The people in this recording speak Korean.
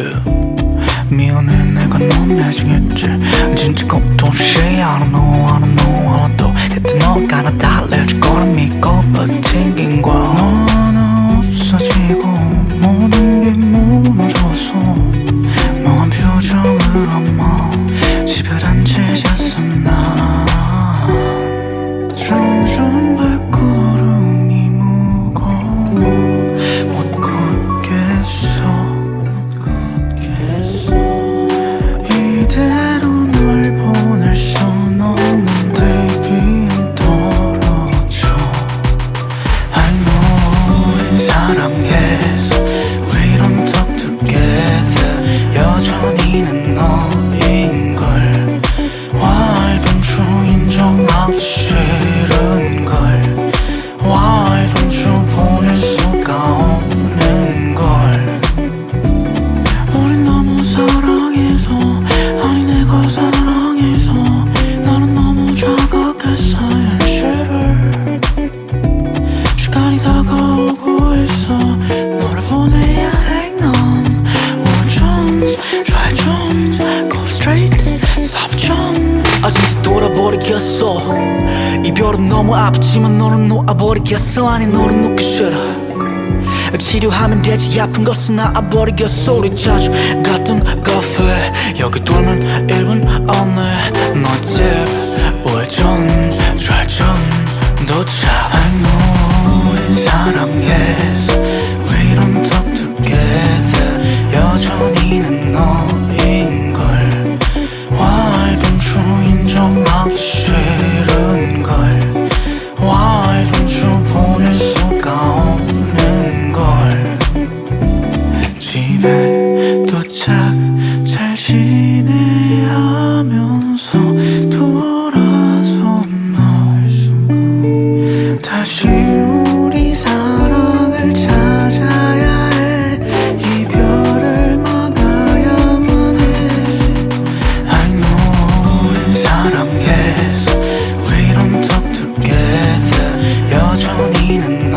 yeah. 미안해 내가 넌 나중했지 진짜 걱정 시 I don't know I don't know 아마도 그때 너가 나 달래줄 거라 믿고 버틴 이별은 너무 아프지만 너는 놓아버리겠어. 아니 너는 놓기 싫어 치료하면 되지. 아픈 것은 나아버리겠어. 우리 자주 갔던 카페. 여기 돌면 1분 안에 정말 도착 잘 지내하면서 돌아선 널 순간 다시 우리 사랑을 찾아야 해 이별을 막아야만 해 I know 우린 사랑했어 We don't 해？여전히 는